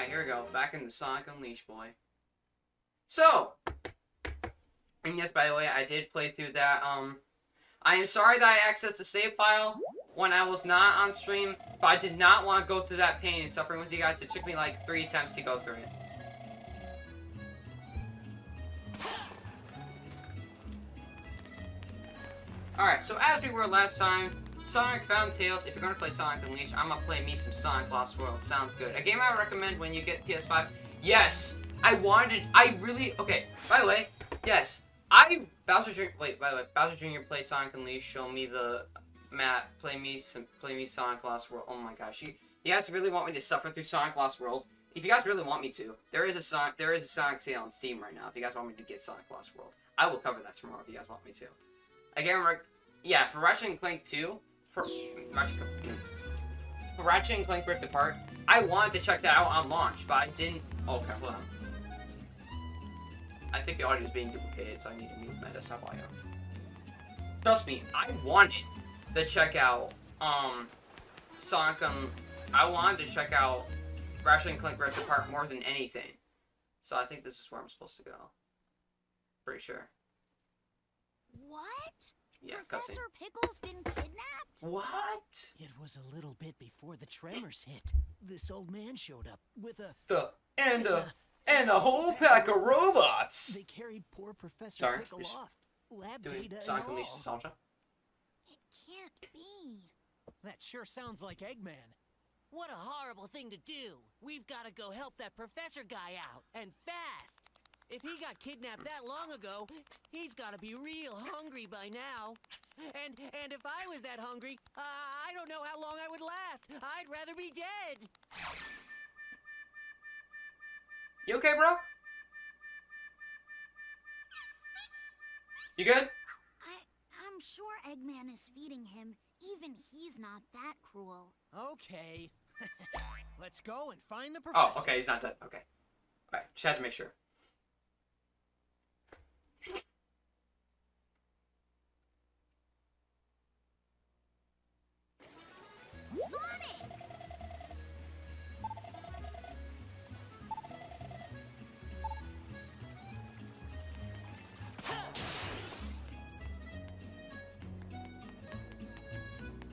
Alright, here we go. Back in the Sonic Unleashed, boy. So, and yes, by the way, I did play through that. Um, I am sorry that I accessed the save file when I was not on stream, but I did not want to go through that pain and suffering with you guys. It took me like three attempts to go through it. Alright, so as we were last time, Sonic Fountain Tales, if you're gonna play Sonic Unleashed, I'm gonna play me some Sonic Lost World. Sounds good. A game I recommend when you get PS5. Yes! I wanted, I really, okay, by the way, yes, I, Bowser Jr., wait, by the way, Bowser Jr. play Sonic Unleashed, show me the map, play me some, play me Sonic Lost World. Oh my gosh, you, you guys really want me to suffer through Sonic Lost World? If you guys really want me to, there is a Sonic, there is a Sonic sale on Steam right now. If you guys want me to get Sonic Lost World, I will cover that tomorrow if you guys want me to. Again, yeah, for Ratchet and Clank 2, for Ratchet, and Clank Rift Apart, I wanted to check that out on launch, but I didn't. Okay, hold on. I think the audio is being duplicated, so I need to mute my desktop audio. Trust me, I wanted to check out um Sonic. Um, I wanted to check out Ratchet and Clank Rift Apart more than anything. So I think this is where I'm supposed to go. Pretty sure. What? Yeah, cutscene. Professor Pickle's been kidnapped? What? It was a little bit before the tremors hit. This old man showed up with a. The and a and a whole pack of robots. They carried poor Professor Sorry, Pickle just off. Lab Doing data Sonic and Unleashed nostalgia. It can't be. That sure sounds like Eggman. What a horrible thing to do. We've got to go help that professor guy out, and fast. If he got kidnapped that long ago, he's got to be real hungry by now. And and if I was that hungry, uh, I don't know how long I would last. I'd rather be dead. You okay, bro? You good? I I'm sure Eggman is feeding him. Even he's not that cruel. Okay. Let's go and find the professor. Oh, okay, he's not dead. Okay. Alright, just had to make sure.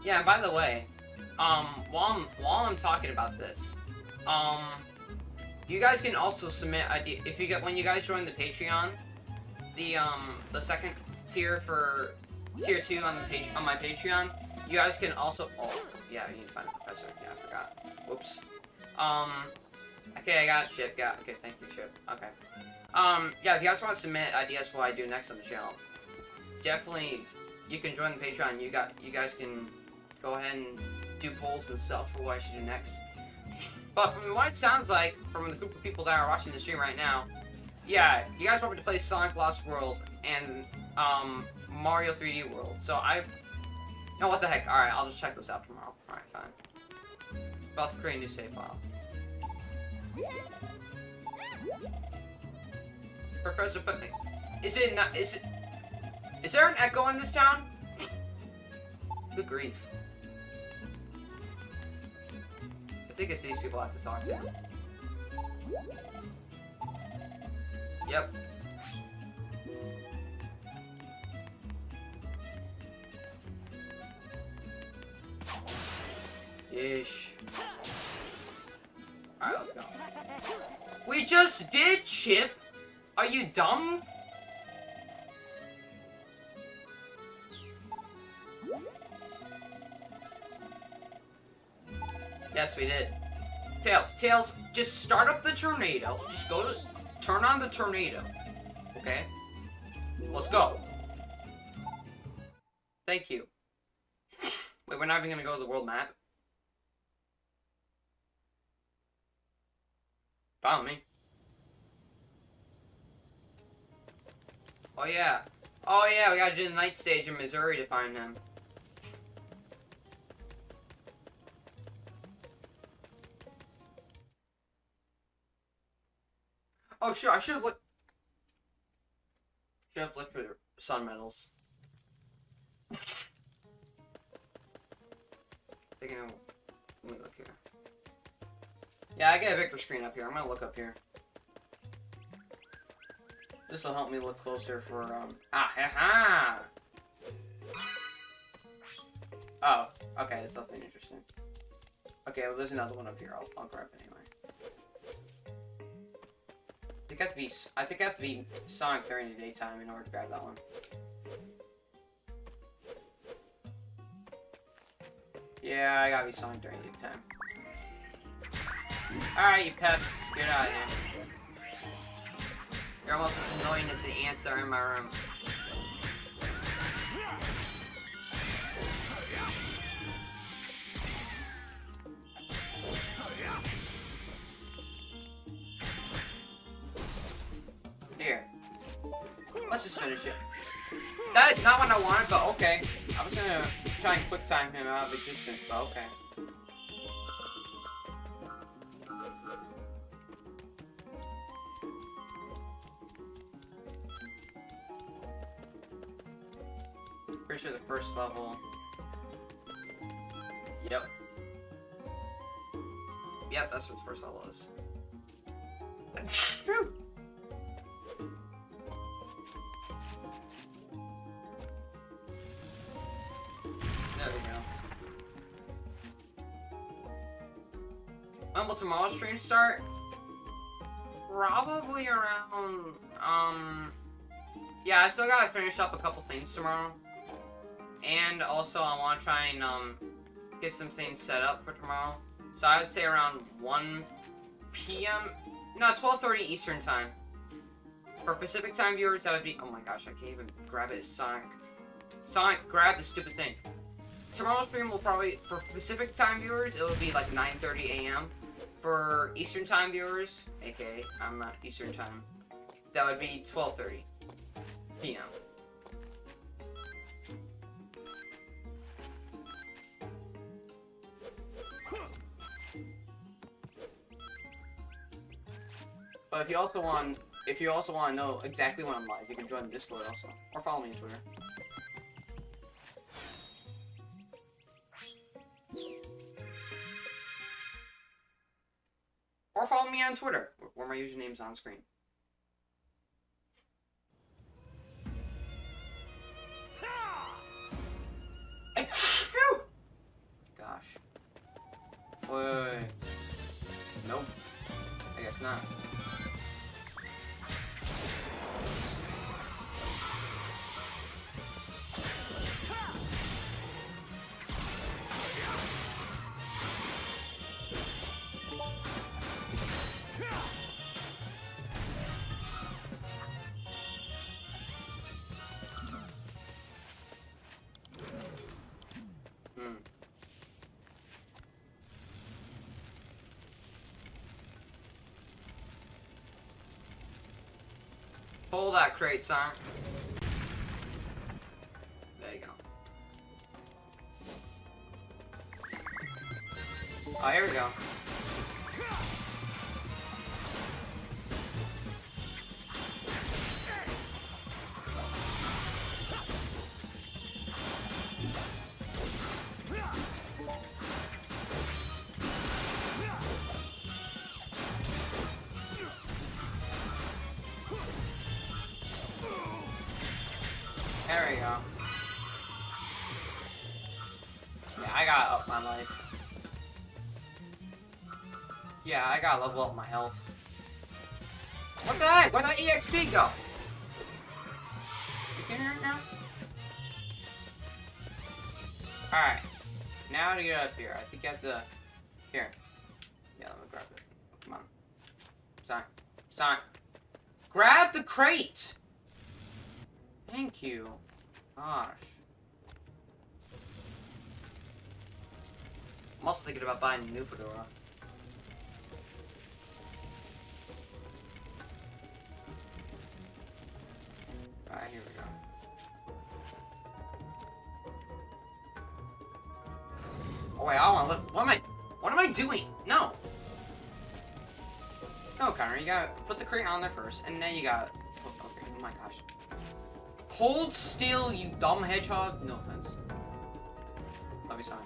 Yeah, by the way, um, while I'm while I'm talking about this, um, you guys can also submit idea if you get when you guys join the Patreon, the um the second tier for tier two on the page on my Patreon, you guys can also oh yeah you need to find a professor. Yeah I forgot. Whoops. Um okay I got Chip. Yeah okay thank you Chip. Okay. Um yeah if you guys want to submit ideas for what I do next on the channel, definitely you can join the Patreon. You got you guys can go ahead and do polls and stuff for what I should do next. But from what it sounds like, from the group of people that are watching the stream right now, yeah, you guys want me to play Sonic Lost World and um, Mario 3D World. So I, no, what the heck? All right, I'll just check those out tomorrow. All right, fine. About to create a new save file. Professor, but is it not? Is it? Is there an echo in this town? Good grief. Think it's these people I have to talk to. Yep. Yeesh. Alright, let's go. We just did, Chip! Are you dumb? Yes, we did. Tails, Tails, just start up the tornado. Just go to, turn on the tornado. Okay? Let's go. Thank you. Wait, we're not even gonna go to the world map? Follow me. Oh yeah. Oh yeah, we gotta do the night stage in Mazuri to find them. Oh sure, I should have looked. Should have looked for sun medals. Thinking of, let me look here. Yeah, I get a bigger screen up here. I'm gonna look up here. This will help me look closer for, um... Ah, ha, ha! Oh, okay, that's nothing interesting. Okay, well, there's another one up here. I'll, I'll grab it anyway. I think I have to be, I think I have to be Sonic during the daytime in order to grab that one. Yeah, I gotta be Sonic during the daytime. Alright, you pests, get out of here. You're almost as annoying as the ants that are in my room. Let's just finish it. That is not what I wanted, but okay. I was gonna try and quick time him out of existence, but okay. Pretty sure the first level. Yep. Yep, that's what the first level is. Tomorrow's stream start? Probably around, um... Yeah, I still gotta finish up a couple things tomorrow. And also, I want to try and, um, get some things set up for tomorrow. So I would say around 1 p.m. No, 12.30 Eastern Time. For Pacific Time viewers, that would be... Oh my gosh, I can't even grab it. Sonic. Sonic, grab the stupid thing. Tomorrow's stream will probably... For Pacific Time viewers, it will be like 9.30 a.m. For Eastern Time viewers, aka I'm not Eastern Time, that would be 12.30 p.m. But if you also want, if you also want to know exactly when I'm live, you can join the Discord also, or follow me on Twitter. Or follow me on Twitter, where my username's on screen. Gosh. Wait. Nope. I guess not. Crate, son. There you go. Oh, here we go. Gotta up my life. Yeah, I gotta level up my health. What the heck? Where'd that EXP go? You can hear it now? Alright. Now to get up here, I think you have to... Here. Yeah, let me grab it. Come on. Sign. Sign. Grab the crate! Thank you. Gosh. I'm also thinking about buying a new fedora. Alright, here we go. Oh wait, I want to look. What am I? What am I doing? No. No, Connor, you gotta put the crate on there first, and then you gotta. Oh, okay, oh my gosh. Hold still, you dumb hedgehog. No offense. Love you, son.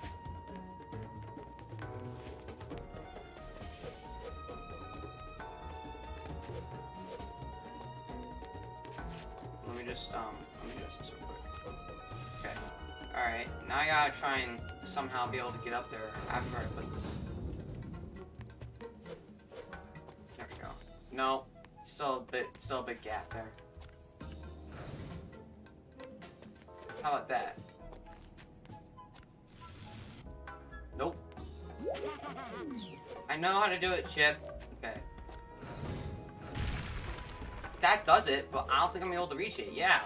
Just, um, let me adjust this real quick. Okay. Alright, now I gotta try and somehow be able to get up there after I put this. There we go. No, still a bit, still a big gap there. How about that? Nope. I know how to do it, Chip. That does it, but I don't think I'm able to reach it. Yeah.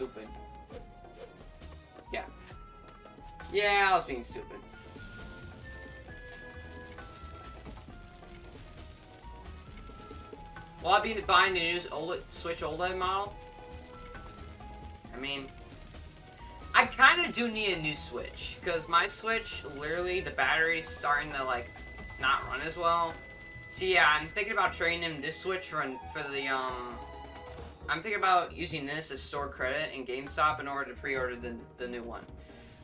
Stupid. Yeah. Yeah, I was being stupid. Will I be buying the new OLED, Switch OLED model? I mean, I kind of do need a new Switch because my Switch, literally, the battery's starting to like not run as well. So yeah, I'm thinking about trading in this Switch for for the um. I'm thinking about using this as store credit in GameStop in order to pre-order the the new one.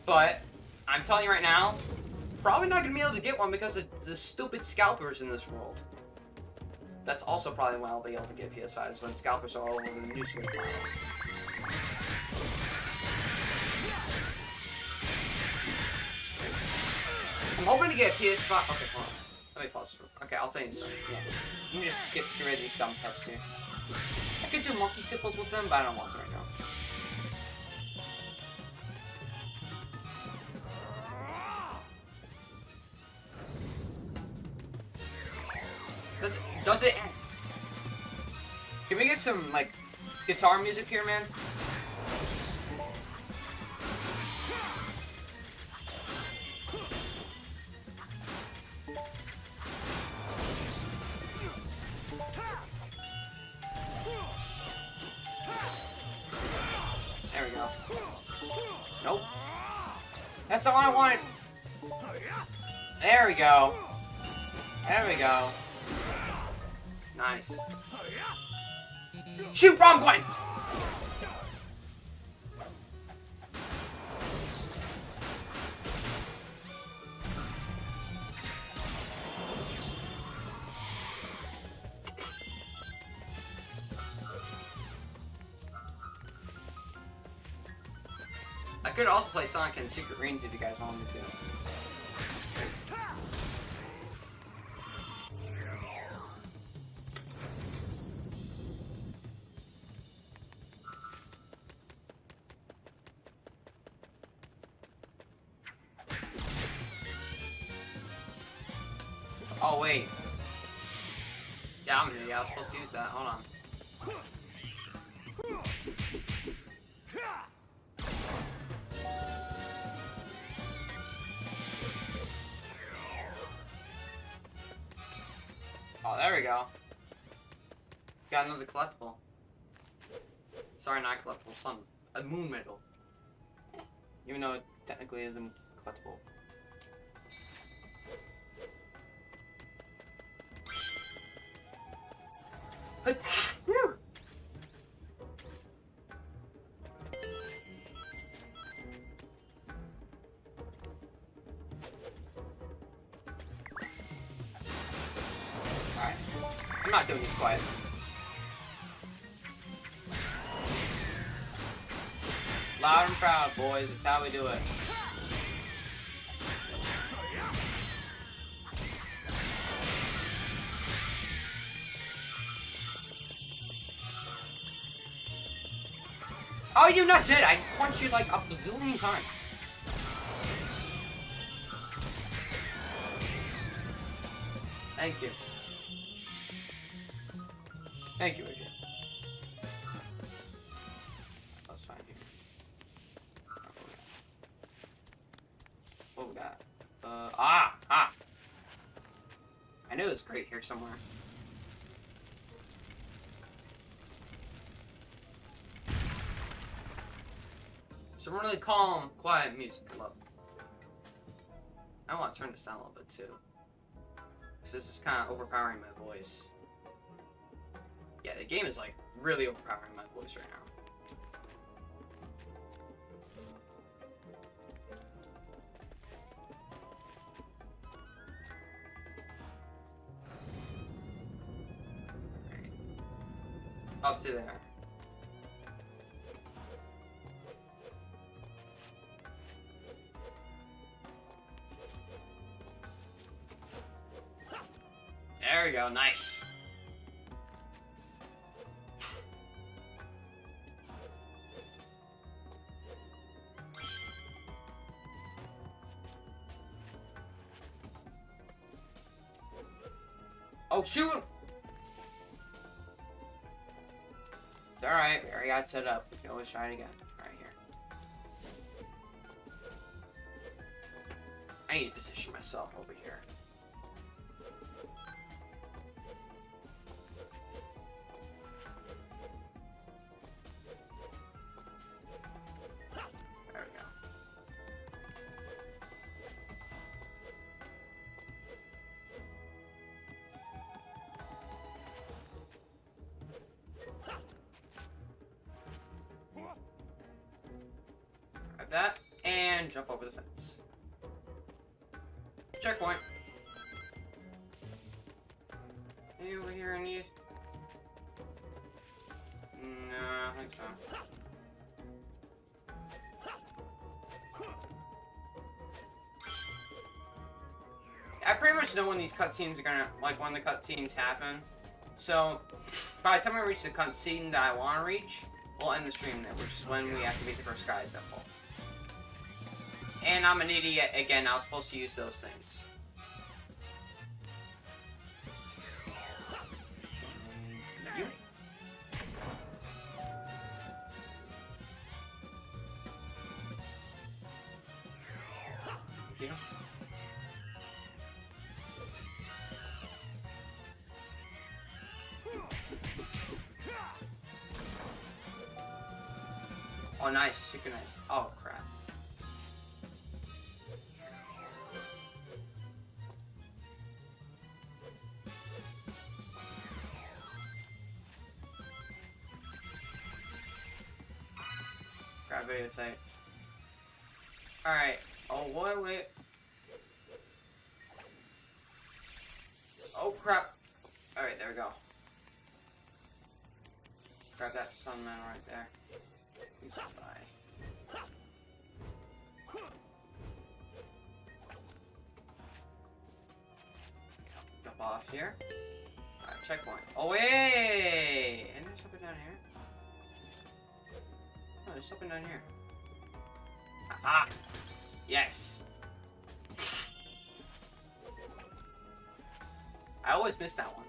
But I'm telling you right now, probably not gonna be able to get one because of the stupid scalpers in this world. That's also probably when I'll be able to get PS5s when scalpers are all over the new Switch model. I'm hoping to get a PS5. Okay, hold on. Let me pause. Okay, I'll tell you something. Yeah. Let me just get, rid of these dumb tests here. I could do monkey sipples with them, but I don't want to right now. Does it, does it... Can we get some, like, guitar music here, man? Nope. That's one I wanted. There we go. There we go. Nice. Shoot, wrong button! Could also play Sonic and Secret Rings if you guys want me to. Oh wait. Yeah, I'm here. Yeah, I was supposed to use that. Hold another collectible. Sorry, not collectible. Some a moon medal. Even though it technically isn't collectible. Alright. I'm not doing this quiet. Proud, boys. It's how we do it. Oh, you not dead. I punched you like a bazillion times. Thank you. Thank you, here somewhere. Some really calm, quiet music. I love. I want to turn this down a little bit too. So this is kind of overpowering my voice. Yeah, the game is like really overpowering my voice right now. To there. There we go, nice. Oh, shoot! Alright, we already got set up. We can always try it again. Right here. I need to position myself over here. Jump over the fence. Checkpoint. Any over here I need? No, I think so. I pretty much know when these cutscenes are gonna, like, when the cutscenes happen. So, by the time I reach the cutscene that I want to reach, we'll end the stream there, which is when we activate the first Gaia Gate. And I'm an idiot again, I was supposed to use those things. Oh, nice. Super nice. Oh, Alright. Oh, wait, wait. Oh, crap. Alright, there we go. Grab that sunman right there. He's by. Jump off here. Alright, checkpoint. Oh, wait! There's something down here. Oh, there's something down here. Aha! Yes! I always miss that one.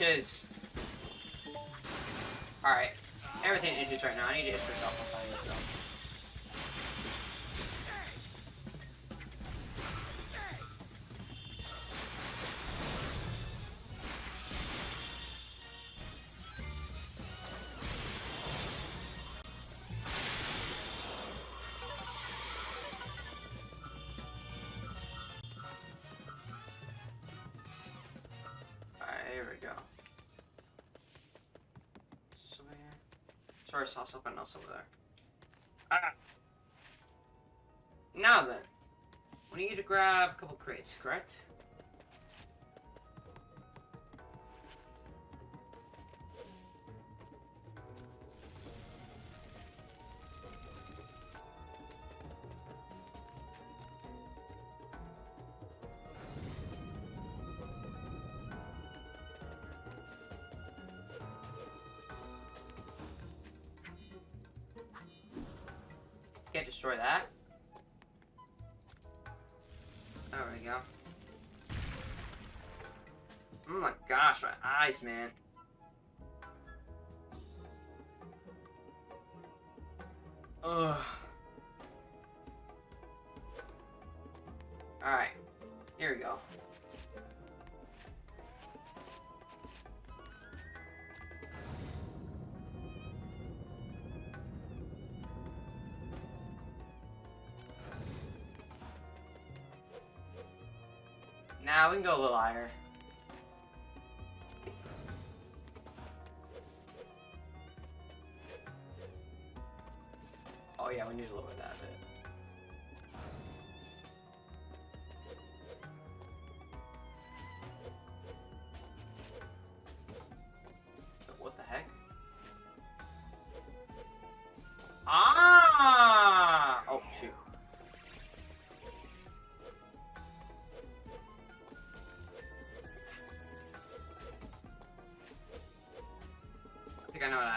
Inches? Alright. Everything inches right now. I need to hit this off my phone myself. I saw something else over there. Ah. Now then, we need to grab a couple crates, correct? Eyes, man. Ugh. Alright. Here we go. Now we can go a little higher.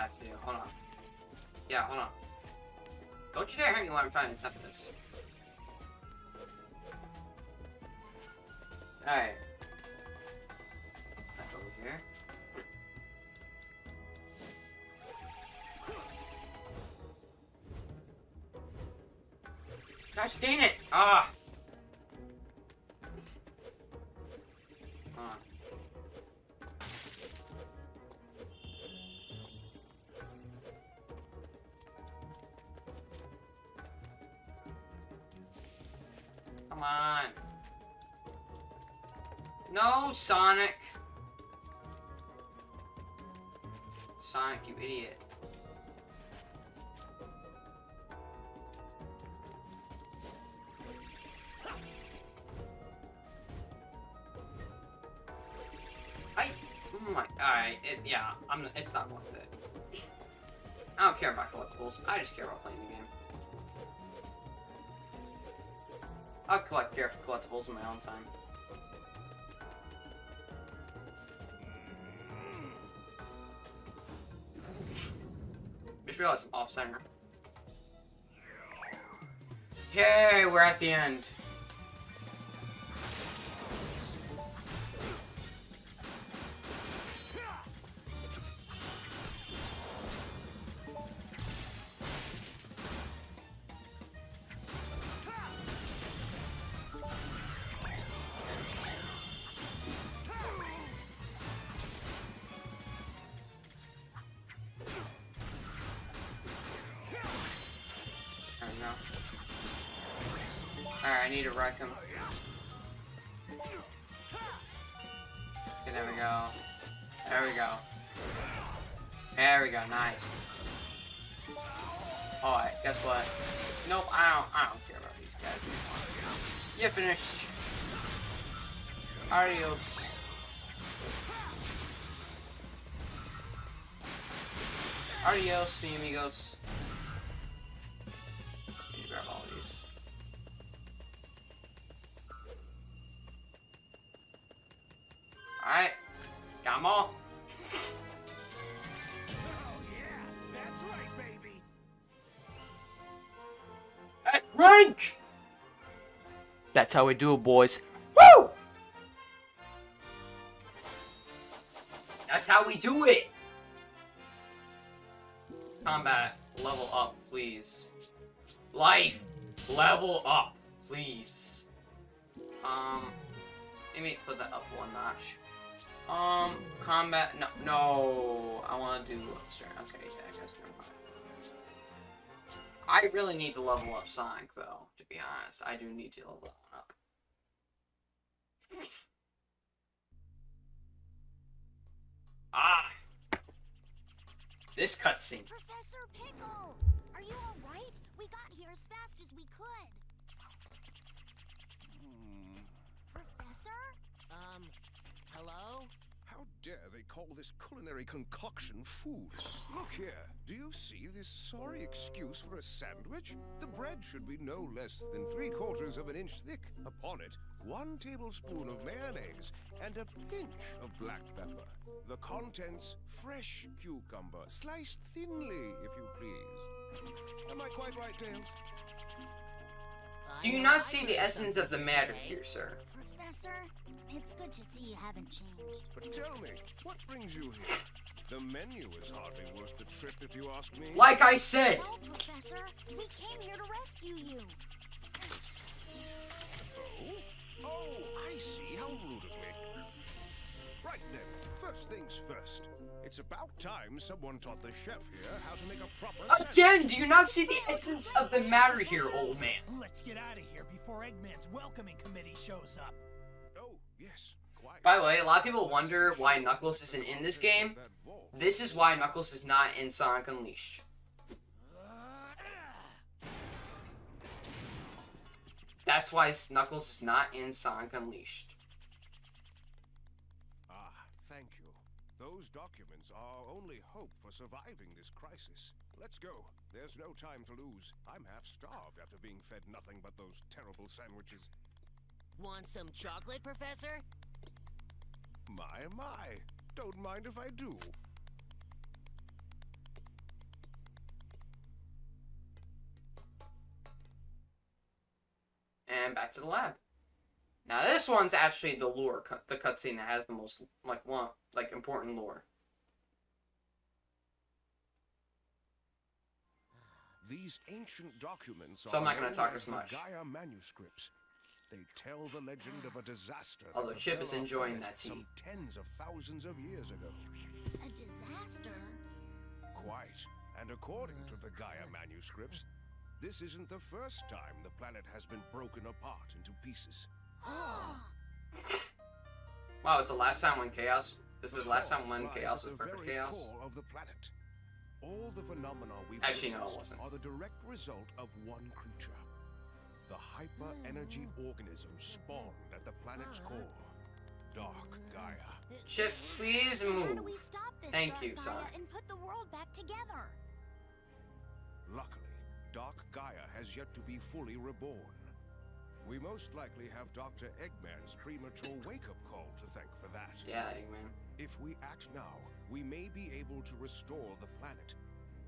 Have to. Hold on. Yeah, hold on. Don't you dare hit me while I'm trying to attempt this. Alright. Sonic. Sonic, you idiot. I. Oh my. Alright, it, yeah, I'm. It's not worth it. I don't care about collectibles. I just care about playing the game. I'll collect collectibles in my own time. Just realized I'm off center. Yay, we're at the end. Adios, mi amigos. Need to grab all these. Alright. Got 'em all. That's right, baby. That's rank! That's how we do it, boys. Woo! That's how we do it! Level up, please. Life, level up, please. Um, let me put that up one notch. Um, combat, no, no, I want to do. Okay, yeah, I guess never mind. I really need to level up Sonic, though, to be honest. I do need to level up. Ah! This cutscene. Professor Pickle! Are you alright? We got here as fast as we could. Hmm. Professor? Um, hello? How dare they call this culinary concoction food? Look here, do you see this sorry excuse for a sandwich? The bread should be no less than three quarters of an inch thick. Upon it, one tablespoon of mayonnaise and a pinch of black pepper. The contents, fresh cucumber, sliced thinly, if you please. Am I quite right, Tails? Do you not see the essence of the matter here, sir? Professor, it's good to see you haven't changed. But tell me, what brings you here? The menu is hardly worth the trip, if you ask me. Like I said, No, Professor, we came here to rescue you. Oh? Oh, I see. How rude of me. Right then, first things first. It's about time someone taught the chef here how to make a proper again, do you not see the essence of the matter here, old man? Let's get out of here before Eggman's welcoming committee shows up. Yes. By the way, a lot of people wonder why Knuckles isn't in this game. This is why Knuckles is not in Sonic Unleashed. That's why Knuckles is not in Sonic Unleashed. Ah, thank you. Those documents are our only hope for surviving this crisis. Let's go. There's no time to lose. I'm half starved after being fed nothing but those terrible sandwiches. Want some chocolate, Professor? My, my. Don't mind if I do. And back to the lab. Now this one's actually the lore, cut, the cutscene that has the most like one like important lore. These ancient documents So I'm not gonna talk as as much. Gaia manuscripts. They tell the legend of a disaster. that Although Chip is enjoying that tea. Some tens of thousands of years ago. A disaster? Quite. And according to the Gaia manuscripts, this isn't the first time the planet has been broken apart into pieces. Wow, it's the last time when Chaos. This is the last time when Chaos at was the perfect Chaos. of the planet. All the phenomena we Actually, no, it wasn't. are the direct result of one creature. The hyper-energy organism spawned at the planet's uh-huh. core. Dark Gaia. Chip, please How do move. we stop this Thank Dark you, Gaia Sonic. and put the world back together? Luckily, Dark Gaia has yet to be fully reborn. We most likely have Dr. Eggman's premature wake-up call to thank for that. Yeah, Eggman. If we act now, we may be able to restore the planet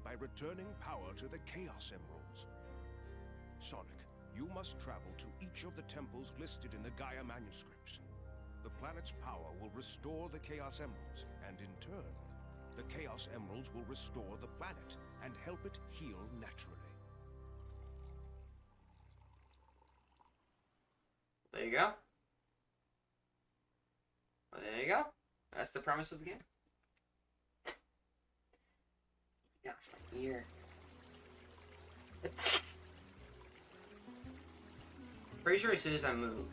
by returning power to the Chaos Emeralds. Sonic, you must travel to each of the temples listed in the Gaia manuscripts. The planet's power will restore the Chaos Emeralds, and in turn, the Chaos Emeralds will restore the planet and help it heal naturally. There you go. Well, there you go. That's the premise of the game. Gosh, my ear. Pretty sure as soon as I move.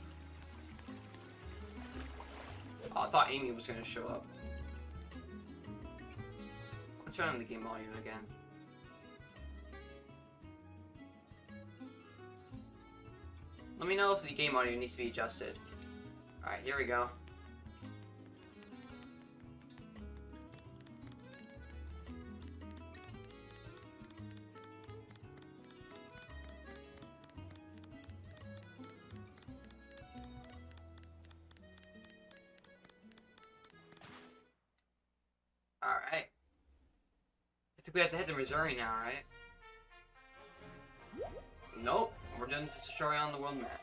Oh, I thought Amy was gonna show up. Let's turn on the game audio again. Let me know if the game audio needs to be adjusted. Alright, here we go. We have to head to Mazuri now, right? Nope. We're doing this story on the world map.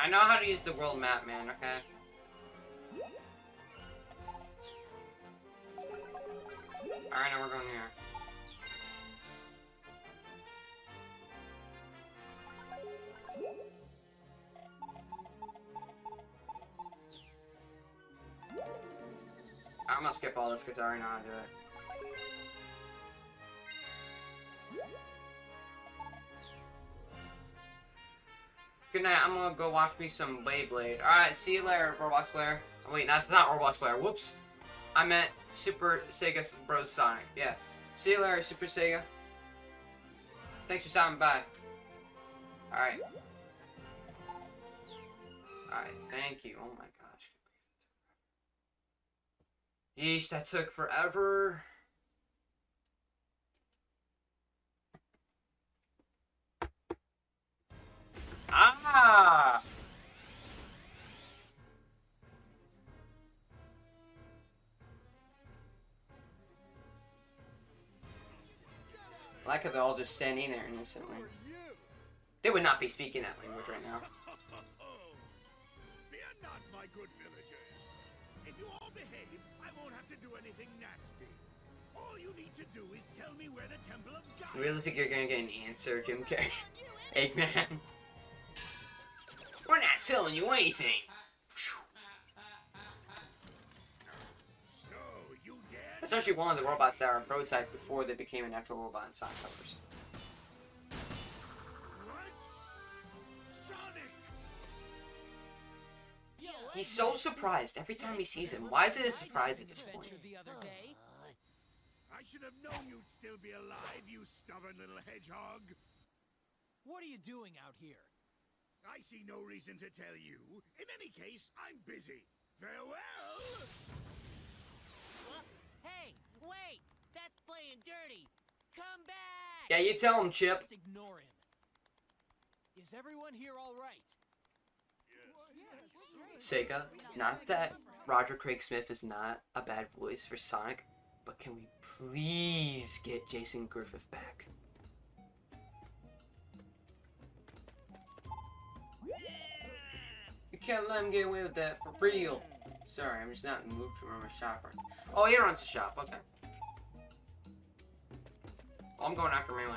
I know how to use the world map, man, okay? Alright, now we're going here. Gonna skip all this because I already know how to do it. Good night. I'm gonna go watch me some Beyblade. Alright, see you later, Roblox player. Oh, wait, that's not Roblox player. Whoops. I meant Super Sega Bros Sonic. Yeah. See you later, Super Sega. Thanks for stopping by. Alright. Alright, thank you. Oh my gosh. Yeesh, that took forever. Ah! Like how they're all just standing there innocently. They would not be speaking that language right now. Fear not, my good villagers. To do anything nasty. All you need to do is tell me where the Temple of God You really think you're gonna get an answer, Jim Carrey? Eggman. We're not telling you anything. So, That's actually one of the robots that are a prototype before they became an actual robot in Sonic Colors. He's so surprised every time he sees him. Why is it a surprise at this point? The. I should have known you'd still be alive, you stubborn little hedgehog. What are you doing out here? I see no reason to tell you. In any case, I'm busy. Farewell! What? Hey, wait! That's playing dirty! Come back! Yeah, you tell him, Chip. Just ignore him. Is everyone here all right? Sega, not that Roger Craig Smith is not a bad voice for Sonic, but can we please get Jason Griffith back? You can't let him get away with that for real. Sorry, I'm just not mood to run a shop right Oh, he runs a shop, okay. Well, I'm going after Melee.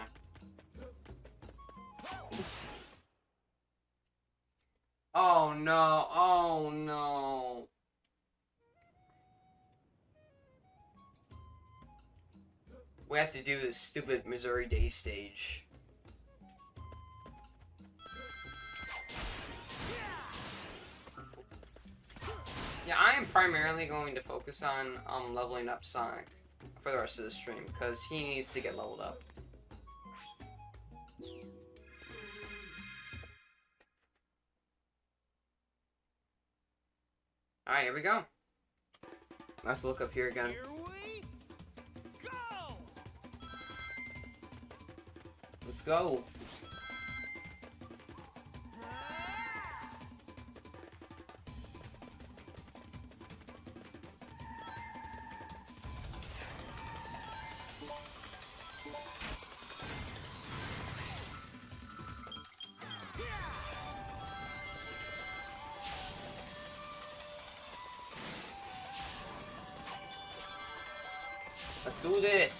Oh no, oh no. We have to do this stupid Mazuri Day stage. Yeah, I am primarily going to focus on um, leveling up Sonic for the rest of the stream because he needs to get leveled up. Alright, here we go. Let's look up here again. Here we go! Let's go. Let's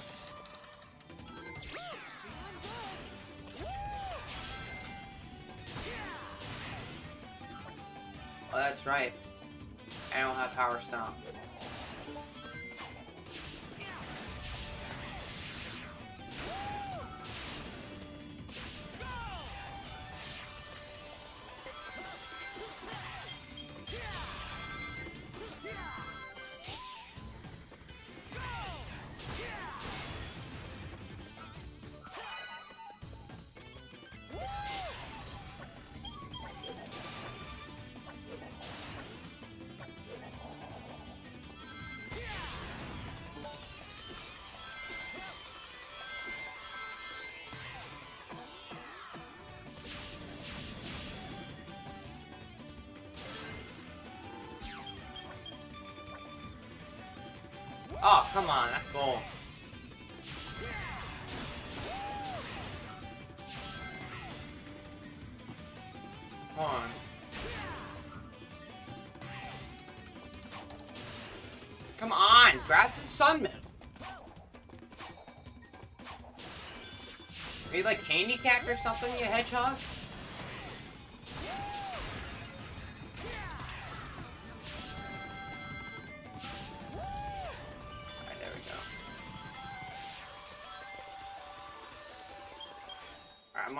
Oh, come on, that's goal. Come on. Come on, grab the sun medal. Are you like handicapped or something, you hedgehog?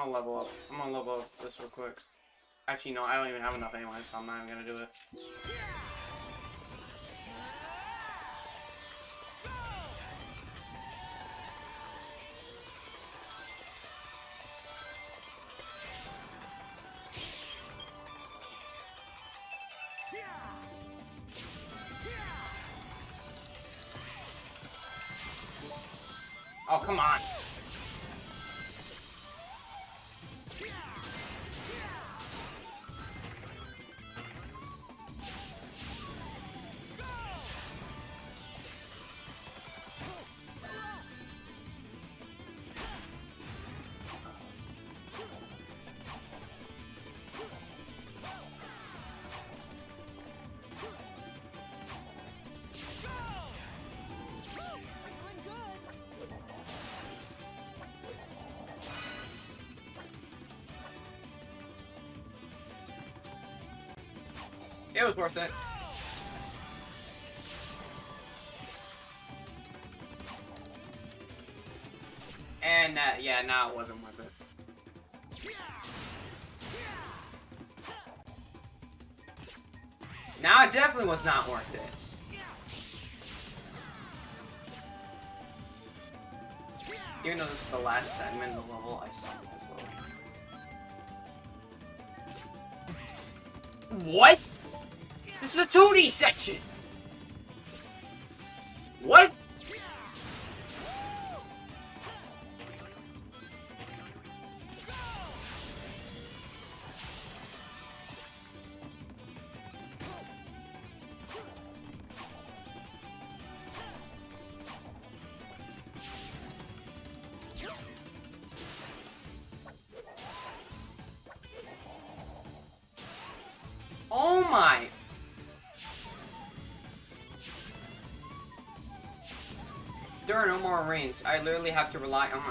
Gonna level up. I'm gonna level up this real quick. Actually, no, I don't even have enough anyway, so I'm not even gonna do it. It was worth it. And, uh, yeah, now it wasn't worth it. Now it definitely was not worth it. Even though this is the last segment of the level, I at this level. What? This is a 2D section! Rains. I literally have to rely on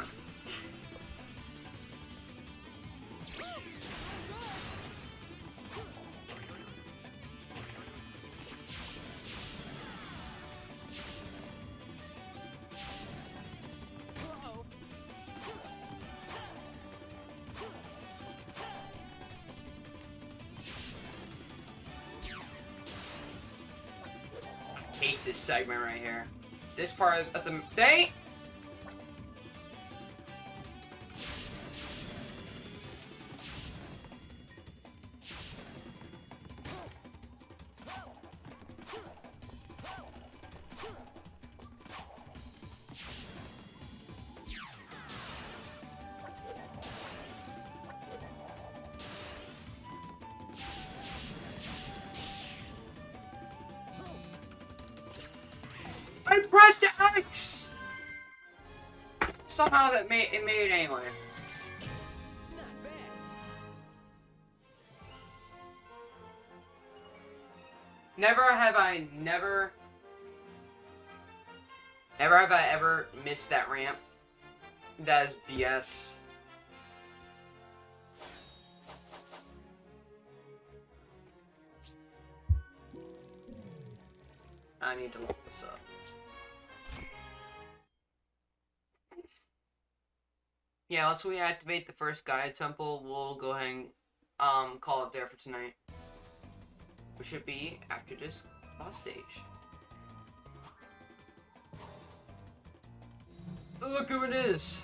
hate this segment right here. This part of the day. Somehow that made it made it anyway. Never have I never Never have I ever missed that ramp. That is BS. I need to Yeah, let's reactivate the first Gaia Temple. We'll go ahead and um, call it there for tonight. Which should be after this boss stage. Look who it is!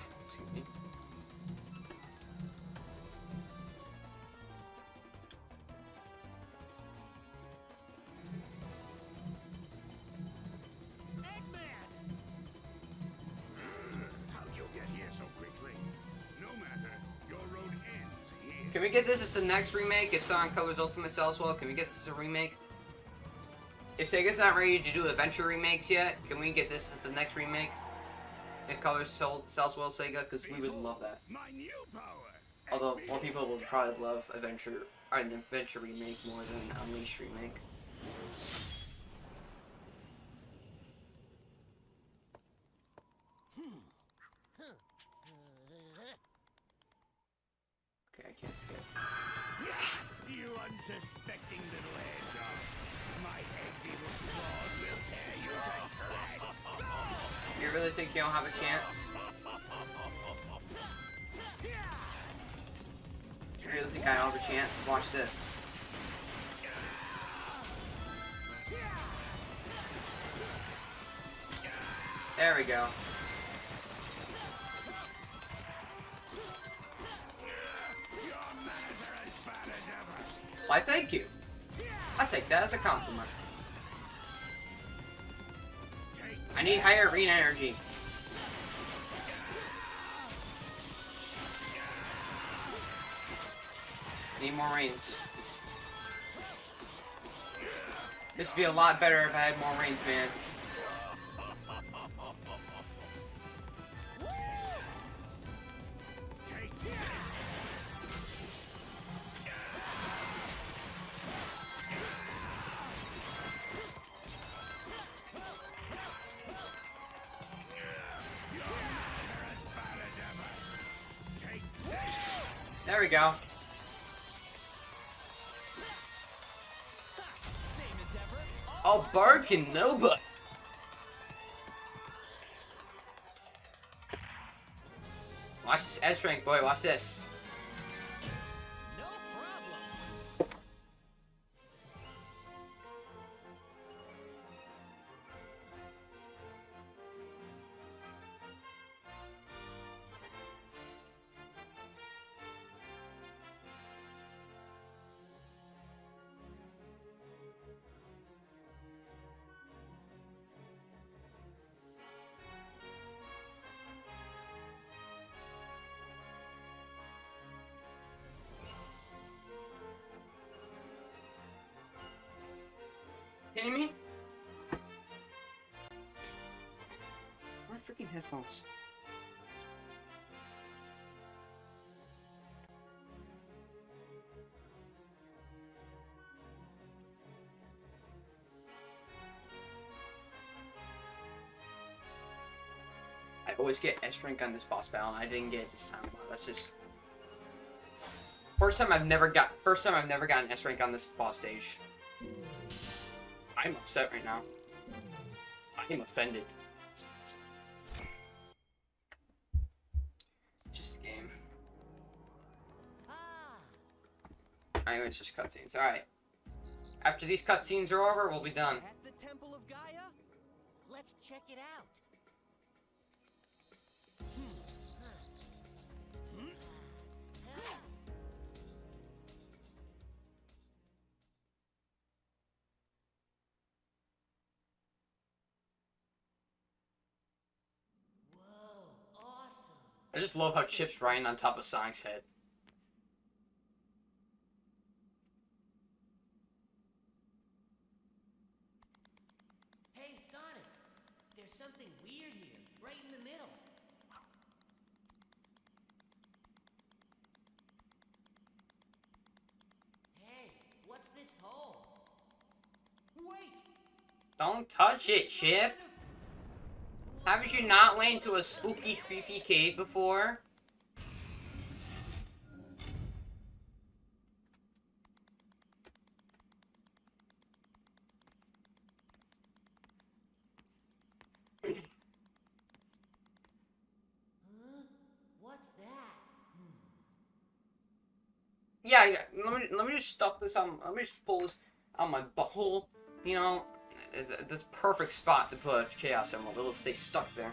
This the next remake? If Sonic Colors Ultimate sells well, can we get this as a remake? If Sega's not ready to do adventure remakes yet, can we get this as the next remake? If Colors sold, sells well, Sega, because we would love that. My new power. Although more people would probably love adventure or an adventure remake more than Unleashed remake. I take that as a compliment. I need higher arena energy. Need more rains. This would be a lot better if I had more rains, man. Barkin Nova. Watch this S rank, boy. Watch this. Kidding me? My freaking headphones. I always get S rank on this boss battle, and I didn't get it this time. Wow, that's just first time I've never got first time I've never gotten S rank on this boss stage. I'm upset right now. I am offended. Just a game. I know it's just cutscenes. Alright. After these cutscenes are over, we'll be done. At the Temple of Gaia? Let's check it out. Just love how Chip's riding on top of Sonic's head. Hey, Sonic. There's something weird here, right in the middle. Hey, what's this hole? Wait! Don't touch it, Chip! Haven't you not went into a spooky, creepy cave before? Huh? What's that? Hmm. Yeah, yeah, let me let me just stuff this on. Let me just pull this on my butthole. You know, this perfect spot to put chaos emerald. It'll stay stuck there.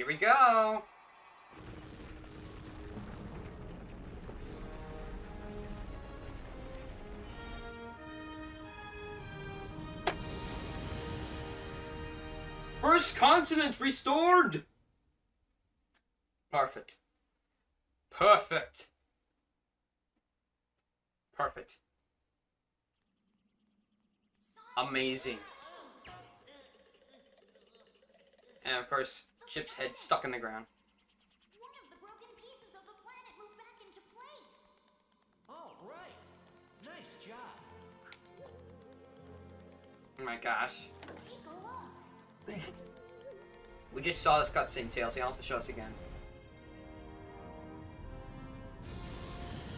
Here we go. First continent restored. Perfect. Perfect. Perfect. Amazing. And of course, Chip's head stuck in the ground. One of the broken pieces of the planet moved back into place. All right. Nice job. Oh my gosh. Take a look. We just saw this cutscene, Tails. You don't have to show us again.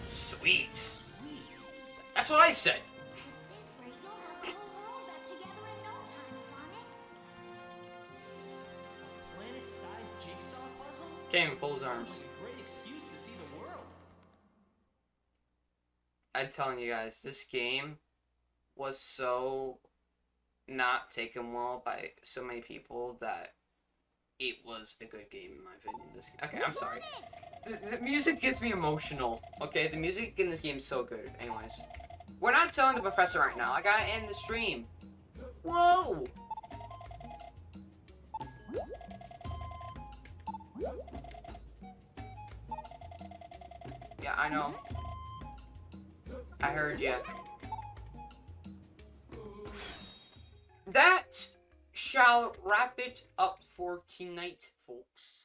Sweet. Sweet. That's what I said. Came in his arms. like a great excuse to see the world. I'm telling you guys, this game was so not taken well by so many people that it was a good game in my opinion. This okay, I'm sorry. The, the music gets me emotional. Okay, the music in this game is so good. Anyways, we're not telling the professor right now. I gotta end the stream. Whoa! Yeah, I know. I heard you. That shall wrap it up for tonight, folks.